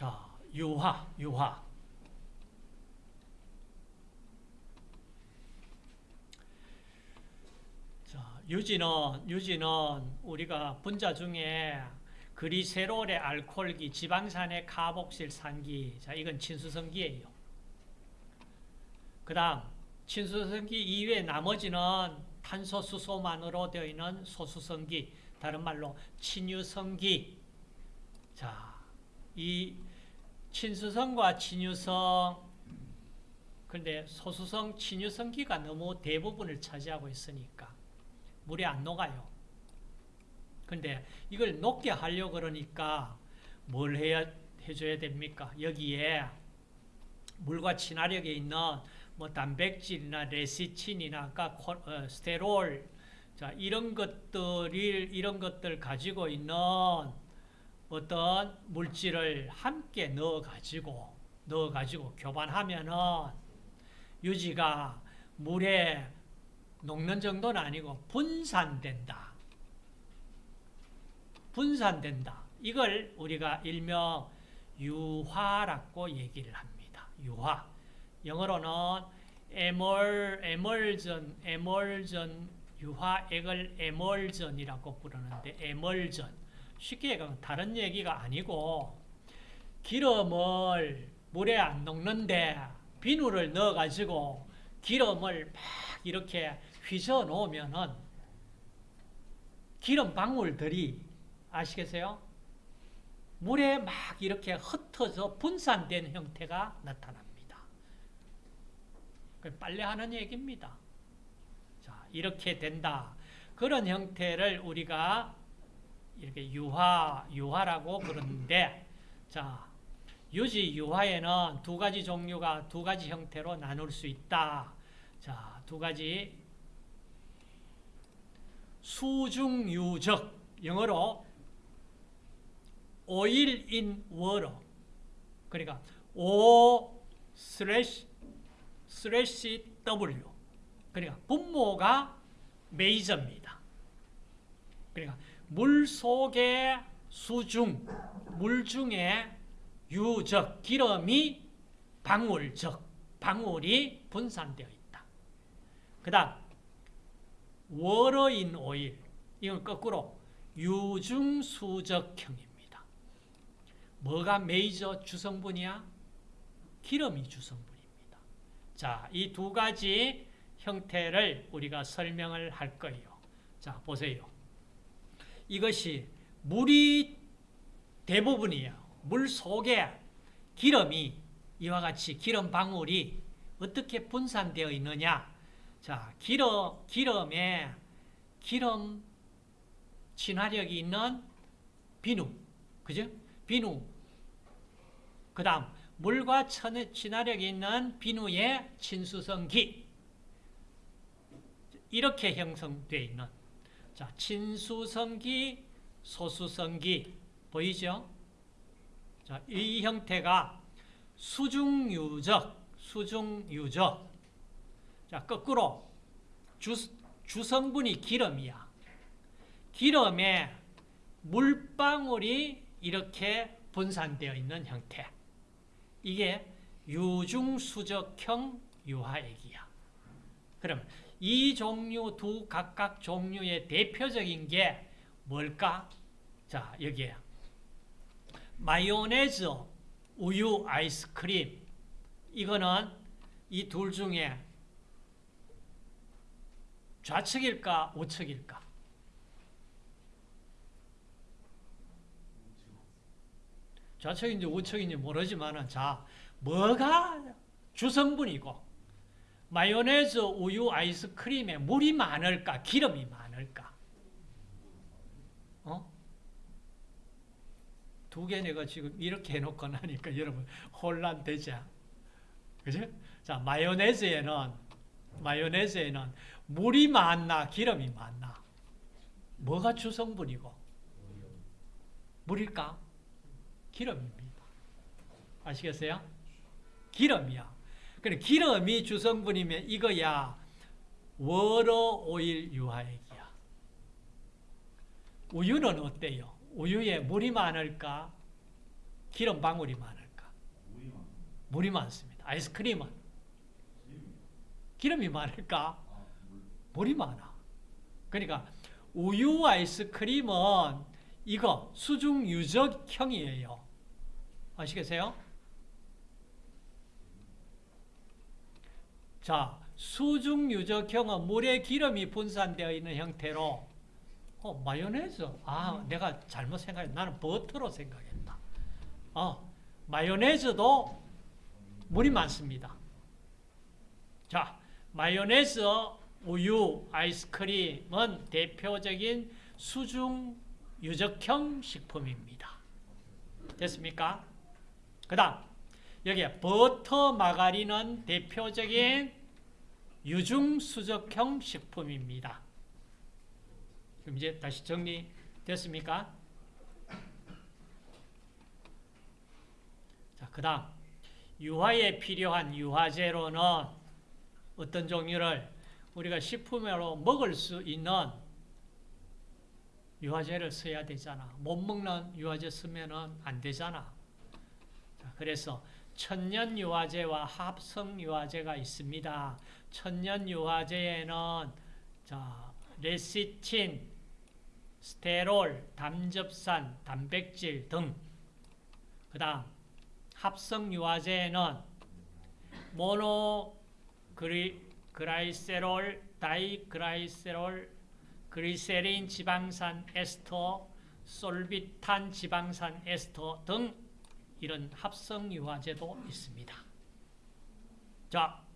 자, 유화, 유화. 자, 유지는, 유지는 우리가 분자 중에 그리세롤의 알코올기, 지방산의 카복실 산기. 자, 이건 친수성기예요. 그 다음, 친수성기 이외에 나머지는 탄소, 수소만으로 되어 있는 소수성기. 다른 말로 친유성기. 자, 이 친수성과 친유성 그런데 소수성, 친유성기가 너무 대부분을 차지하고 있으니까 물에 안 녹아요. 근데 이걸 녹게 하려고 그러니까 뭘 해야, 해줘야 됩니까? 여기에 물과 친화력에 있는 뭐 단백질이나 레시틴이나 아까 어, 스테롤 자, 이런 것들을 이런 것들 가지고 있는 어떤 물질을 함께 넣어 가지고 넣어 가지고 교반하면은 유지가 물에 녹는 정도는 아니고 분산된다. 분산된다. 이걸 우리가 일명 유화라고 얘기를 합니다. 유화. 영어로는 에멀, 에멀전, 에멀전, 유화액을 에멀전이라고 부르는데, 에멀전. 쉽게 얘기하면 다른 얘기가 아니고, 기름을 물에 안 녹는데, 비누를 넣어가지고, 기름을 막 이렇게 휘저 놓으면은, 기름 방울들이, 아시겠어요? 물에 막 이렇게 흩어져 분산된 형태가 나타납니다. 빨래하는 얘기입니다. 자, 이렇게 된다. 그런 형태를 우리가 이렇게 유화, 유화라고 그러는데, 자, 유지 유화에는 두 가지 종류가 두 가지 형태로 나눌 수 있다. 자, 두 가지. 수중유적, 영어로 oil in water. 그러니까 O slash slash W. 그러니까 분모가 메이저입니다. 그러니까 물 속의 수중, 물 중에 유적, 기름이 방울적, 방울이 분산되어 있다. 그 다음, water in oil, 이건 거꾸로 유중수적형입니다. 뭐가 메이저 주성분이야? 기름이 주성분입니다. 자, 이 두 가지 형태를 우리가 설명을 할 거예요. 자, 보세요. 이것이 물이 대부분이에요. 물 속에 기름이 이와 같이 기름 방울이 어떻게 분산되어 있느냐? 자, 기름 기름에 기름 친화력이 있는 비누, 그죠? 비누. 그다음 물과 친화력이 있는 비누의 친수성기. 이렇게 형성되어 있는 자, 친수성기, 소수성기 보이죠? 자, 이 형태가 수중유적, 수중유적. 자, 거꾸로 주, 주성분이 기름이야. 기름에 물방울이 이렇게 분산되어 있는 형태. 이게 유중수적형 유화액이야. 그럼 이 종류 두 각각 종류의 대표적인 게 뭘까? 자, 여기에 마요네즈, 우유, 아이스크림 이거는 이 둘 중에 좌측일까 우측일까? 좌측인지 우측인지 모르지만 자 뭐가 주성분이고 마요네즈, 우유, 아이스크림에 물이 많을까? 기름이 많을까? 어? 두 개 내가 지금 이렇게 해놓고 나니까 여러분 혼란되죠? 그죠? 자, 마요네즈에는, 마요네즈에는 물이 많나, 기름이 많나? 뭐가 주성분이고? 물일까? 기름입니다. 아시겠어요? 기름이야. 그래 기름이 주성분이면 이거야 워러 오일 유화액이야. 우유는 어때요? 우유에 물이 많을까? 기름 방울이 많을까? 물이 많습니다. 아이스크림은 기름이 많을까? 물이 많아. 그러니까 우유 아이스크림은 이거 수중 유적형이에요. 아시겠어요? 자, 수중 유적형은 물에 기름이 분산되어 있는 형태로 어, 마요네즈. 아, 내가 잘못 생각했 나는 버터로 생각했다. 어, 마요네즈도 물이 많습니다. 자, 마요네즈, 우유, 아이스크림은 대표적인 수중 유적형 식품입니다. 됐습니까? 그 다음, 여기에 버터, 마가린은 대표적인 유중수적형 식품입니다. 그럼 이제 다시 정리됐습니까? 자, 그 다음, 유화에 필요한 유화제로는 어떤 종류를 우리가 식품으로 먹을 수 있는 유화제를 써야 되잖아. 못 먹는 유화제 쓰면은 안 되잖아. 자, 그래서 천연 유화제와 합성 유화제가 있습니다. 천연 유화제에는 자, 레시틴, 스테롤, 담즙산, 단백질 등. 그 다음 합성 유화제에는 모노 그리, 그라이세롤, 다이그라이세롤, 그리세린 지방산 에스터, 솔비탄 지방산 에스터 등 이런 합성 유화제도 있습니다. 자,